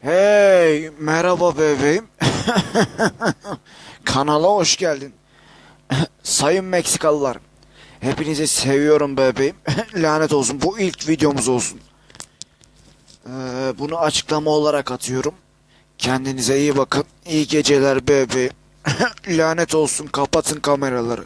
Hey, merhaba bebeğim. Kanala hoş geldin. Sayın Meksikalılar. Hepinizi seviyorum bebeğim. Lanet olsun bu ilk videomuz olsun. Ee, bunu açıklama olarak atıyorum. Kendinize iyi bakın. İyi geceler bebeğim. Lanet olsun kapatın kameraları.